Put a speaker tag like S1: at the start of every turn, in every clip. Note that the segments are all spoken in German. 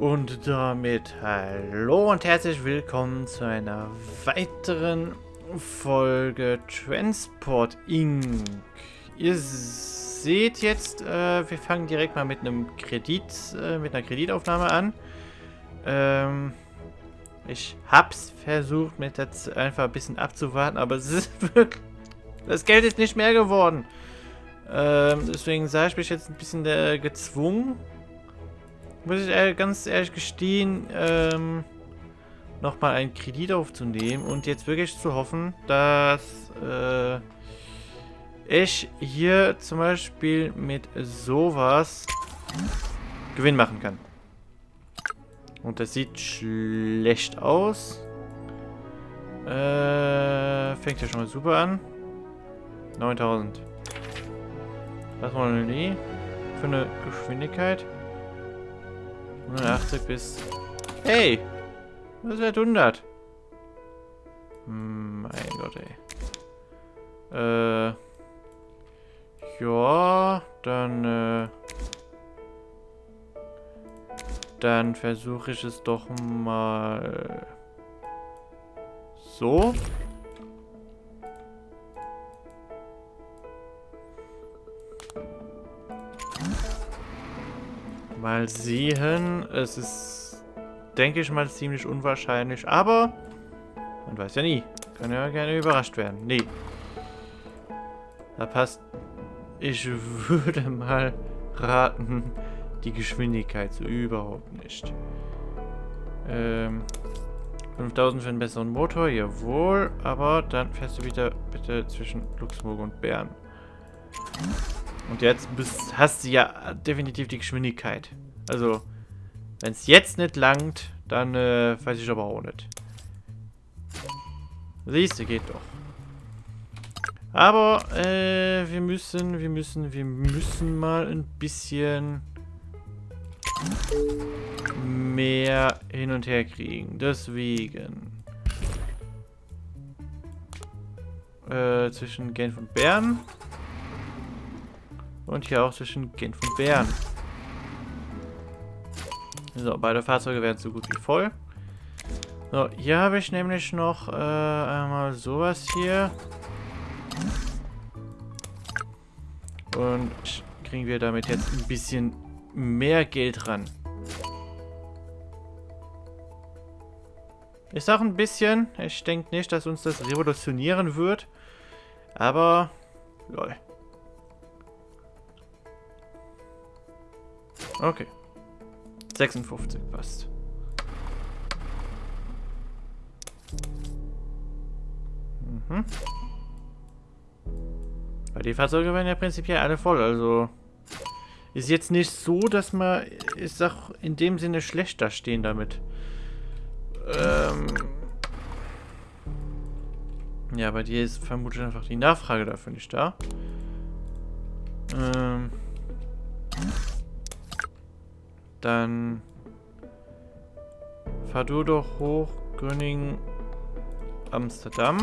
S1: Und damit hallo und herzlich willkommen zu einer weiteren Folge Transport Inc. Ihr seht jetzt, äh, wir fangen direkt mal mit einem Kredit, äh, mit einer Kreditaufnahme an. Ähm, ich hab's versucht, mit jetzt einfach ein bisschen abzuwarten, aber es ist wirklich, das Geld ist nicht mehr geworden. Ähm, deswegen sah ich mich jetzt ein bisschen äh, gezwungen, muss ich ganz ehrlich gestehen, ähm, nochmal einen Kredit aufzunehmen und jetzt wirklich zu hoffen, dass äh, ich hier zum Beispiel mit sowas Gewinn machen kann. Und das sieht schlecht aus. Äh, fängt ja schon mal super an. 9000. Was wollen wir nie? Für eine Geschwindigkeit? 180 bis... Hey! Was wird 100? Hm, mein Gott, ey. Äh... Ja, dann, äh... Dann versuche ich es doch mal... So. Mal sehen. Es ist, denke ich mal, ziemlich unwahrscheinlich. Aber man weiß ja nie. Kann ja gerne überrascht werden. Nee. Da passt. Ich würde mal raten, die Geschwindigkeit so überhaupt nicht. Ähm, 5000 für einen besseren Motor, jawohl. Aber dann fährst du wieder bitte zwischen Luxemburg und Bern. Und jetzt bist, hast du ja definitiv die Geschwindigkeit. Also, wenn es jetzt nicht langt, dann äh, weiß ich aber auch nicht. Siehst du, geht doch. Aber äh, wir müssen, wir müssen, wir müssen mal ein bisschen mehr hin und her kriegen. Deswegen. Äh, zwischen Genf und Bern. Und hier auch zwischen Genf und Bern. So, beide Fahrzeuge werden so gut wie voll. So, hier habe ich nämlich noch äh, einmal sowas hier. Und kriegen wir damit jetzt ein bisschen mehr Geld ran. Ich sage ein bisschen. Ich denke nicht, dass uns das revolutionieren wird. Aber, lol. Okay. 56 passt. Mhm. Weil die Fahrzeuge werden ja prinzipiell alle voll, also... Ist jetzt nicht so, dass man, ich sag, in dem Sinne schlecht da stehen damit. Ähm... Ja, bei dir ist vermutlich einfach die Nachfrage dafür nicht da. Ähm... Dann fahr du doch hoch, Gröningen, Amsterdam.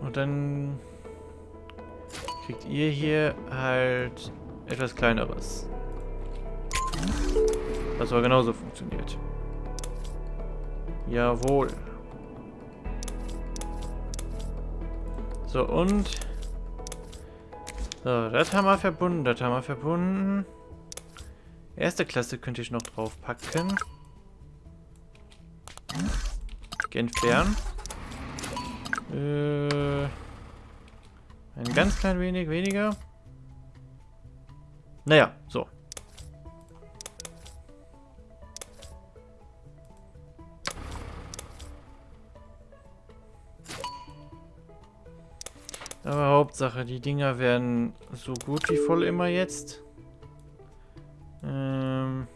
S1: Und dann kriegt ihr hier halt etwas kleineres. Was aber genauso funktioniert. Jawohl. So, und so, das haben wir verbunden, das haben wir verbunden. Erste Klasse könnte ich noch drauf packen. Entfernen. Äh, ein ganz klein wenig weniger. Naja, so. Aber Hauptsache, die Dinger werden so gut wie voll immer jetzt. Ähm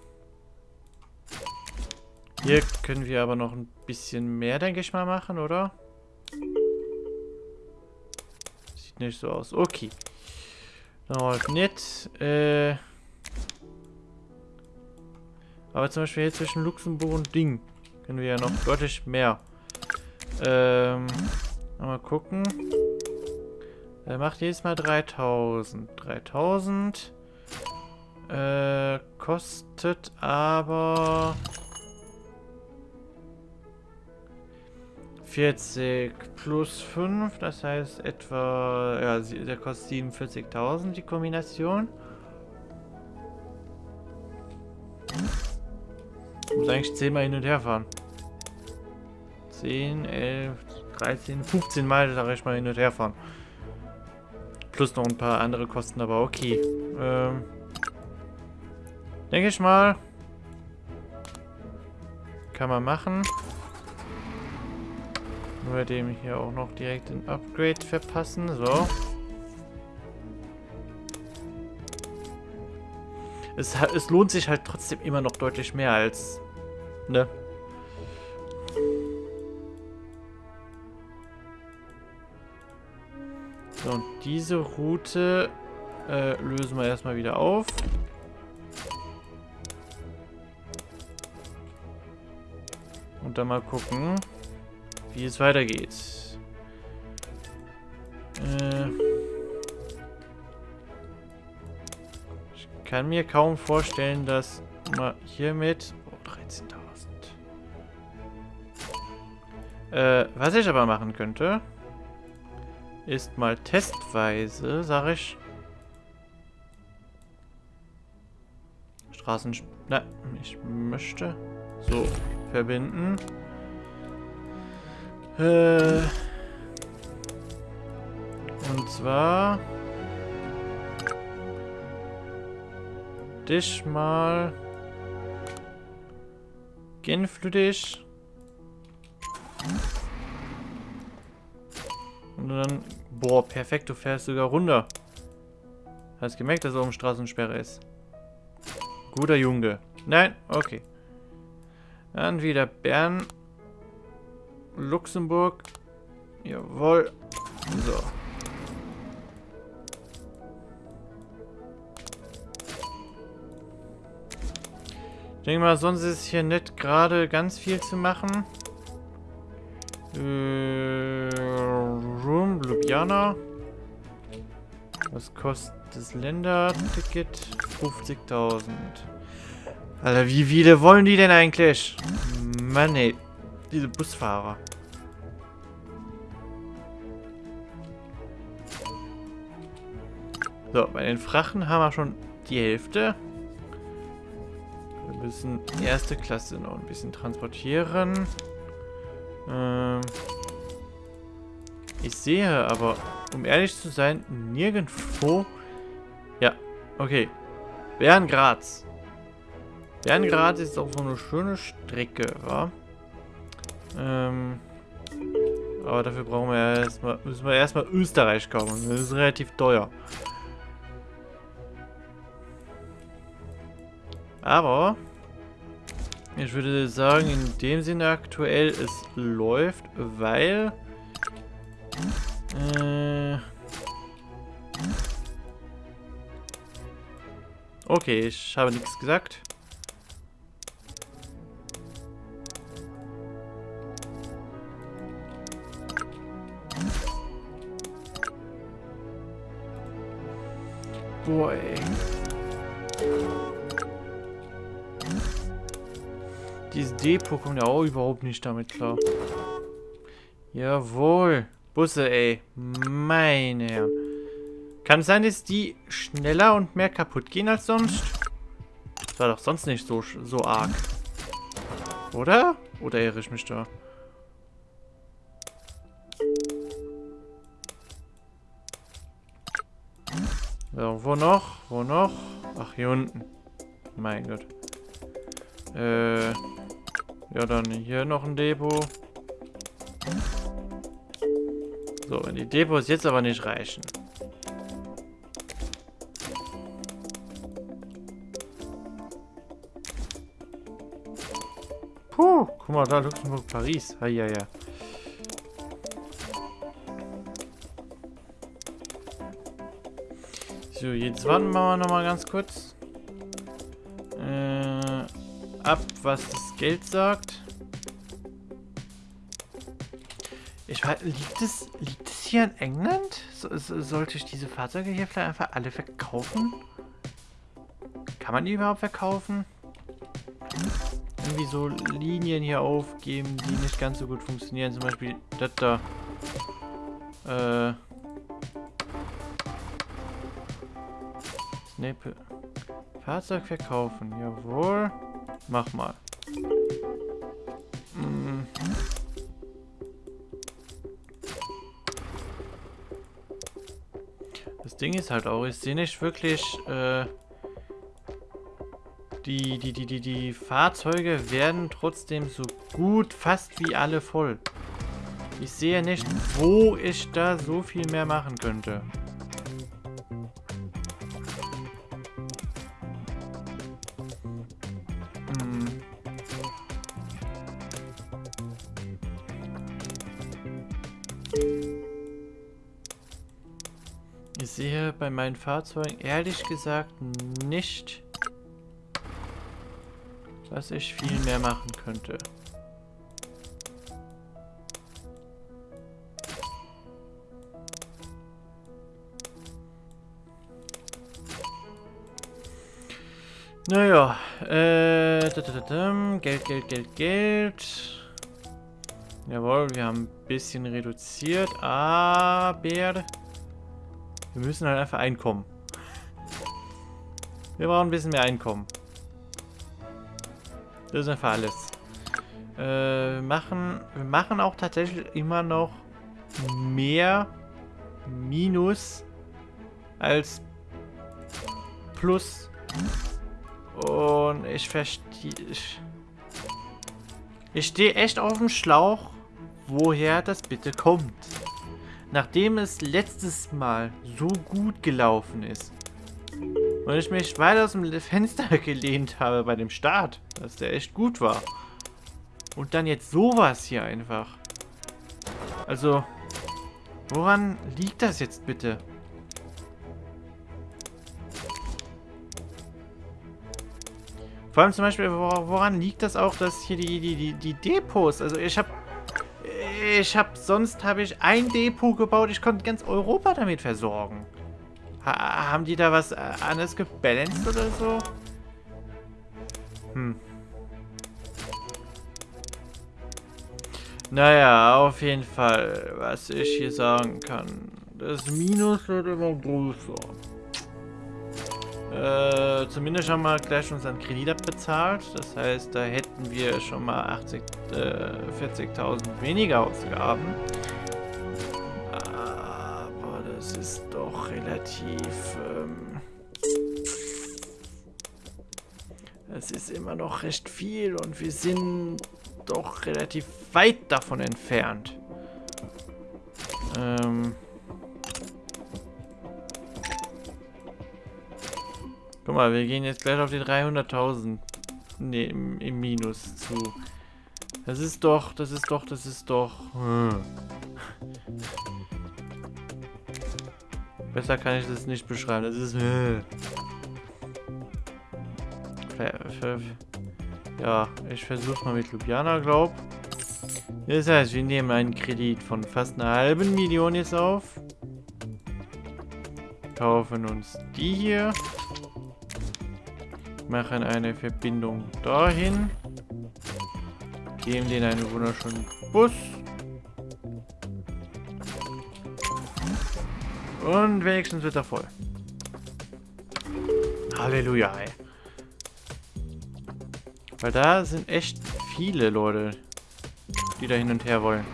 S1: Hier können wir aber noch ein bisschen mehr, denke ich mal, machen, oder? Sieht nicht so aus. Okay. Dauert nicht. Äh aber zum Beispiel hier zwischen Luxemburg und Ding können wir ja noch deutlich mehr. Ähm, mal gucken. Der macht jedes Mal 3000. 3000 äh, kostet aber 40 plus 5, das heißt etwa, ja, der kostet 47.000 die Kombination. Ich muss eigentlich 10 Mal hin und her fahren. 10, 11, 13, 15 Mal sag ich mal hin und her fahren. Plus noch ein paar andere Kosten, aber okay. Ähm, denke ich mal. Kann man machen. Nur dem hier auch noch direkt ein Upgrade verpassen. So. Es, es lohnt sich halt trotzdem immer noch deutlich mehr als... Ne? So, und diese Route äh, lösen wir erstmal wieder auf. Und dann mal gucken, wie es weitergeht. Äh ich kann mir kaum vorstellen, dass man hiermit... Oh, 13.000. Äh, was ich aber machen könnte ist mal testweise, sag ich. Straßen... Na, ich möchte... So, verbinden. Äh... Und zwar... Dich mal... Genflütig. Und dann... Boah, perfekt, du fährst sogar runter. Hast gemerkt, dass er um Straßensperre ist. Guter Junge. Nein? Okay. Dann wieder Bern. Luxemburg. Jawohl. So. Ich denke mal, sonst ist hier nicht gerade ganz viel zu machen. Äh, Ljubljana. Was kostet das Länderticket? 50.000. Alter, wie viele wollen die denn eigentlich? Mann, ey. Diese Busfahrer. So, bei den Frachten haben wir schon die Hälfte. Wir müssen erste Klasse noch ein bisschen transportieren. Ähm ich sehe aber, um ehrlich zu sein, nirgendwo... Ja, okay. Berngraz. Berngraz ist auch so eine schöne Strecke, wa? Ähm... Aber dafür brauchen wir erstmal, müssen wir erstmal Österreich kaufen. Das ist relativ teuer. Aber ich würde sagen, in dem Sinne aktuell, es läuft, weil... Äh, okay, ich habe nichts gesagt. Boah, ey. Dieses Depot kommt ja auch überhaupt nicht damit klar. Jawohl. Busse, ey. Meine Herren. Kann es sein, dass die schneller und mehr kaputt gehen als sonst? Das war doch sonst nicht so, so arg. Oder? Oder irre ich mich da? So, wo noch? Wo noch? Ach, hier unten. Mein Gott. Äh... Ja, dann hier noch ein Depot. So, wenn die Depots jetzt aber nicht reichen. Puh, guck mal da, Luxemburg, Paris. Ja, ja, ja. So, jetzt warten wir noch mal ganz kurz. Äh, ab, was das Geld sagt. Ich weiß, liegt es, liegt hier in England? So, sollte ich diese Fahrzeuge hier vielleicht einfach alle verkaufen? Kann man die überhaupt verkaufen? Irgendwie so Linien hier aufgeben, die nicht ganz so gut funktionieren. Zum Beispiel das da. Äh. Snape. Fahrzeug verkaufen. Jawohl. Mach mal. Ding ist halt auch, ich sehe nicht wirklich, äh, die, die, die, die, die Fahrzeuge werden trotzdem so gut, fast wie alle voll. Ich sehe nicht, wo ich da so viel mehr machen könnte. Ich sehe bei meinen Fahrzeugen ehrlich gesagt nicht, was ich viel mehr machen könnte. Naja, äh, Geld, Geld, Geld, Geld. Jawohl, wir haben ein bisschen reduziert, aber wir müssen halt einfach Einkommen. Wir brauchen ein bisschen mehr Einkommen. Das ist einfach alles. Äh, machen, wir machen auch tatsächlich immer noch mehr Minus als Plus. Und ich verstehe... Ich, ich stehe echt auf dem Schlauch, woher das bitte kommt. Nachdem es letztes Mal so gut gelaufen ist und ich mich weiter aus dem Fenster gelehnt habe bei dem Start, dass der echt gut war. Und dann jetzt sowas hier einfach. Also, woran liegt das jetzt bitte? Vor allem zum Beispiel, woran liegt das auch, dass hier die, die, die, die Depots, also ich habe ich habe sonst habe ich ein Depot gebaut, ich konnte ganz Europa damit versorgen. Ha haben die da was äh, anderes gebalanced oder so? Hm. Naja, auf jeden Fall, was ich hier sagen kann. Das Minus wird immer größer. Äh, zumindest haben wir gleich unseren Kredit abbezahlt. Das heißt, da hätten wir schon mal 80, äh, 40.000 weniger Ausgaben. Aber das ist doch relativ... Ähm, es ist immer noch recht viel und wir sind doch relativ weit davon entfernt. Ähm... Guck mal, wir gehen jetzt gleich auf die 300.000. Ne, im, im, Minus zu. Das ist doch, das ist doch, das ist doch... Hm. Besser kann ich das nicht beschreiben. Das ist... Hm. Ja, ich versuche mal mit Ljubljana, glaub. Das heißt, wir nehmen einen Kredit von fast einer halben Million jetzt auf. Kaufen uns die hier machen eine Verbindung dahin. Geben denen einen wunderschönen Bus. Und wenigstens wird er voll. Halleluja, ey. Weil da sind echt viele Leute, die da hin und her wollen.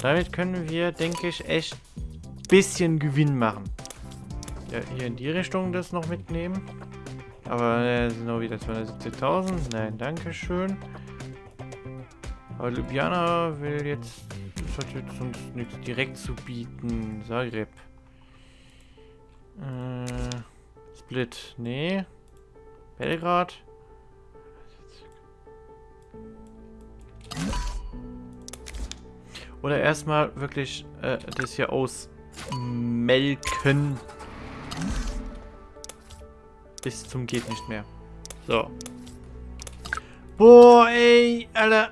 S1: Damit können wir, denke ich, echt ein bisschen Gewinn machen. Ja, hier in die Richtung das noch mitnehmen. Aber äh, sind auch wieder 270.000. Nein, danke schön. Aber Ljubljana will jetzt... Das hat jetzt sonst nichts direkt zu bieten. Zagreb. Äh, Split. Nee. Belgrad. Oder erstmal wirklich äh, das hier ausmelken bis zum geht nicht mehr. So. Boah, ey, Alter.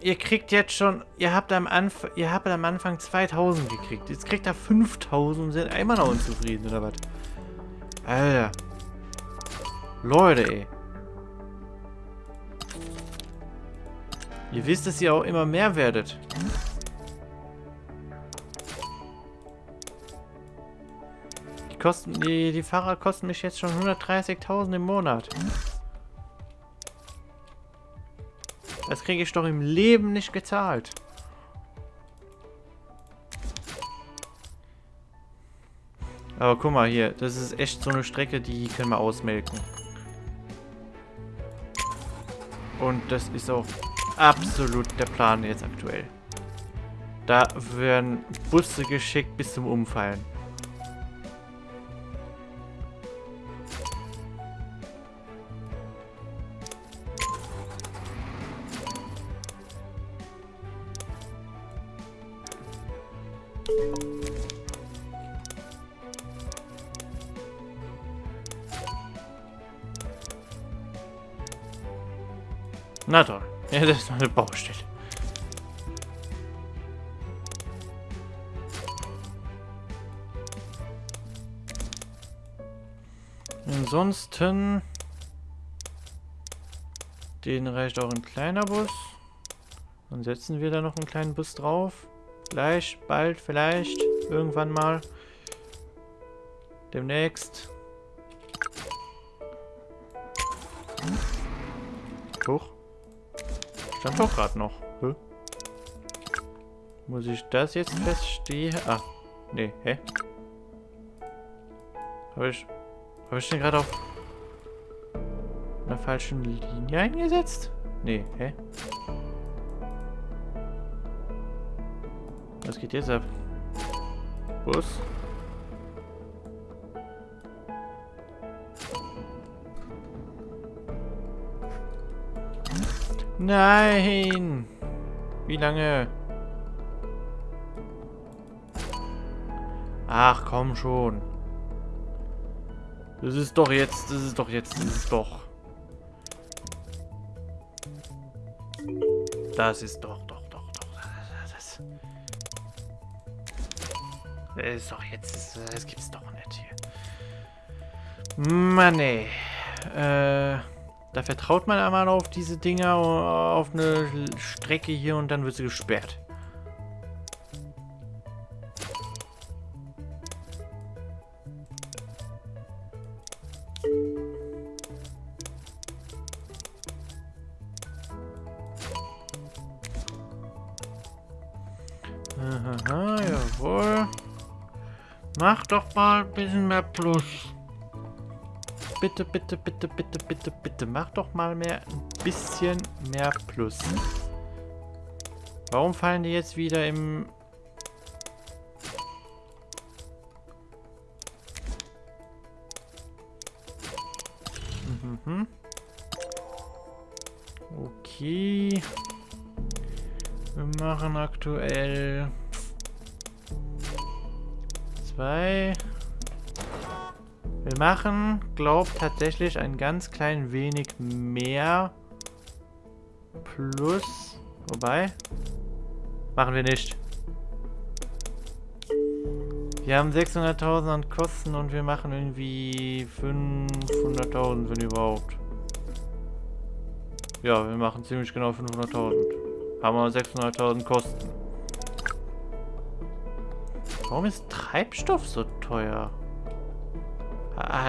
S1: ihr kriegt jetzt schon, ihr habt am Anfang, ihr habt am Anfang 2000 gekriegt. Jetzt kriegt er 5000 und sind immer noch unzufrieden, oder was? Alter. Leute, ey. Ihr wisst, dass ihr auch immer mehr werdet. Kosten, die, die Fahrer kosten mich jetzt schon 130.000 im Monat. Das kriege ich doch im Leben nicht gezahlt. Aber guck mal hier, das ist echt so eine Strecke, die können wir ausmelken. Und das ist auch absolut der Plan jetzt aktuell. Da werden Busse geschickt bis zum Umfallen. Na toll. Ja, das ist noch eine Baustelle. Ansonsten... Den reicht auch ein kleiner Bus. Dann setzen wir da noch einen kleinen Bus drauf. Gleich, bald, vielleicht, irgendwann mal. Demnächst. Hoch. Stand doch gerade noch. Hä? Muss ich das jetzt feststehen? Ah, nee, hä? Habe ich, habe ich den gerade auf einer falschen Linie eingesetzt? Nee, hä? Was geht jetzt ab? Bus? Nein! Wie lange? Ach, komm schon. Das ist doch jetzt, das ist doch jetzt, das ist doch. Das ist doch, doch, doch, doch. Das, das ist doch jetzt, das gibt's doch nicht hier. Mann, ey. Äh... Da vertraut man einmal auf diese Dinger, auf eine Strecke hier und dann wird sie gesperrt. Aha, jawohl. Mach doch mal ein bisschen mehr Plus bitte, bitte, bitte, bitte, bitte, bitte, mach doch mal mehr, ein bisschen mehr Plus. Warum fallen die jetzt wieder im... Mhm. Okay. Wir machen aktuell zwei... Wir machen, glaub tatsächlich ein ganz klein wenig mehr. Plus. Wobei. Machen wir nicht. Wir haben 600.000 an Kosten und wir machen irgendwie 500.000, wenn überhaupt. Ja, wir machen ziemlich genau 500.000. Haben wir 600.000 Kosten. Warum ist Treibstoff so teuer?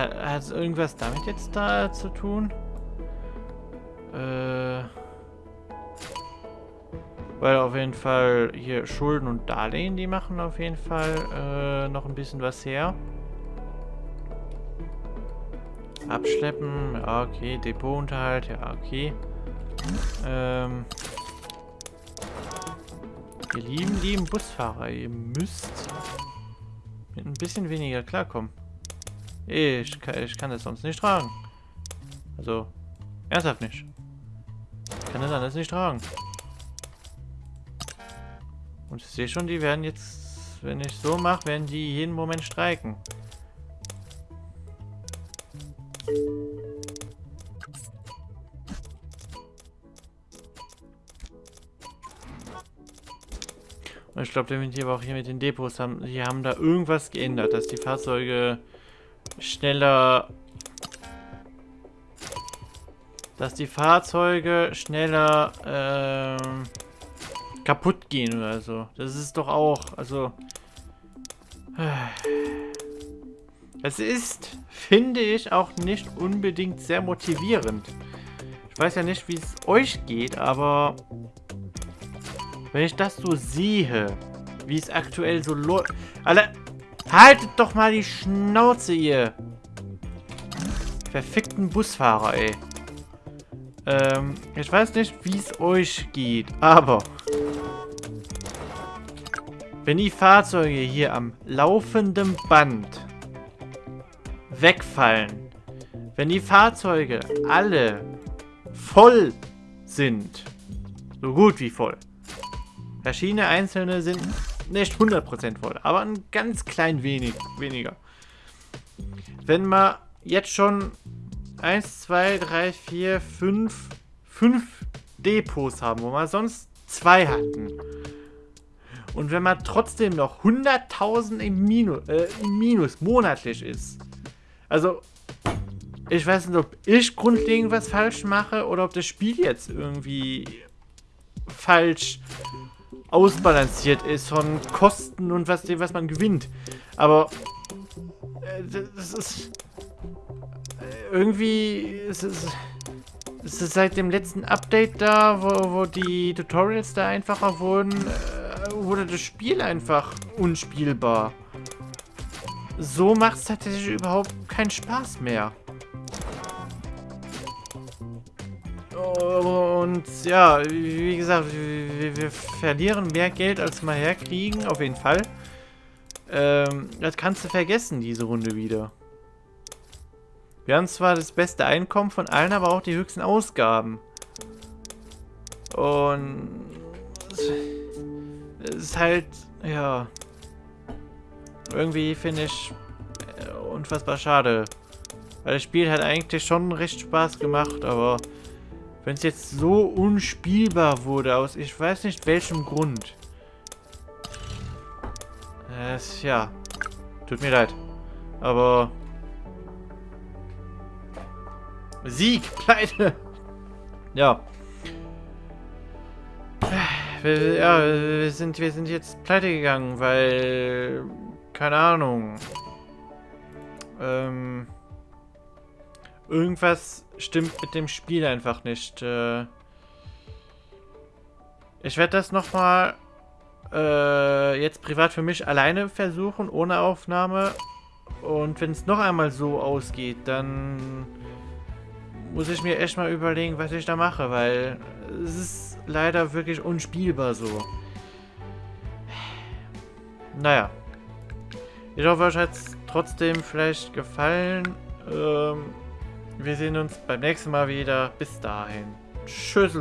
S1: Hat es irgendwas damit jetzt da zu tun? Äh... Weil auf jeden Fall hier Schulden und Darlehen, die machen auf jeden Fall äh, noch ein bisschen was her. Abschleppen, ja okay, Depotunterhalt, ja okay. Ähm, ihr lieben, lieben Busfahrer, ihr müsst mit ein bisschen weniger klarkommen. Ich kann, ich kann das sonst nicht tragen. Also, ernsthaft nicht. Ich kann das anders nicht tragen. Und ich sehe schon, die werden jetzt, wenn ich so mache, werden die jeden Moment streiken. Ich glaube definitiv auch hier mit den Depots haben, die haben da irgendwas geändert, dass die Fahrzeuge schneller dass die Fahrzeuge schneller ähm, kaputt gehen oder so. Das ist doch auch, also es ist, finde ich, auch nicht unbedingt sehr motivierend. Ich weiß ja nicht, wie es euch geht, aber wenn ich das so sehe, wie es aktuell so läuft... Alle, haltet doch mal die Schnauze, ihr verfickten Busfahrer, ey. Ähm, ich weiß nicht, wie es euch geht, aber wenn die Fahrzeuge hier am laufenden Band wegfallen, wenn die Fahrzeuge alle voll sind, so gut wie voll, verschiedene einzelne sind nicht 100% voll, aber ein ganz klein wenig weniger. Wenn man jetzt schon 1, 2, 3, 4, 5, 5 Depots haben, wo wir sonst zwei hatten, und wenn man trotzdem noch 100.000 im, äh, im Minus monatlich ist. Also, ich weiß nicht, ob ich grundlegend was falsch mache oder ob das Spiel jetzt irgendwie falsch ausbalanciert ist von Kosten und was, was man gewinnt. Aber äh, das ist äh, irgendwie ist es ist es seit dem letzten Update da, wo, wo die Tutorials da einfacher wurden. Äh, wurde das Spiel einfach unspielbar. So macht es tatsächlich überhaupt keinen Spaß mehr. Und ja, wie gesagt, wir, wir, verlieren mehr Geld, als wir herkriegen, auf jeden Fall. Ähm, das kannst du vergessen, diese Runde wieder. Wir haben zwar das beste Einkommen von allen, aber auch die höchsten Ausgaben. Und es ist halt, ja, irgendwie finde ich äh, unfassbar schade. Weil das Spiel hat eigentlich schon recht Spaß gemacht, aber wenn es jetzt so unspielbar wurde, aus ich weiß nicht welchem Grund. Es, ja, tut mir leid. Aber... Sieg, Pleite! Ja wir, ja, wir sind, wir sind jetzt pleite gegangen, weil, keine Ahnung, ähm, irgendwas stimmt mit dem Spiel einfach nicht. Äh, ich werde das nochmal äh, jetzt privat für mich alleine versuchen, ohne Aufnahme. Und wenn es noch einmal so ausgeht, dann muss ich mir echt mal überlegen, was ich da mache, weil es ist leider wirklich unspielbar so. Naja. Ich hoffe, euch hat es trotzdem vielleicht gefallen. Ähm, wir sehen uns beim nächsten Mal wieder. Bis dahin. Tschüss.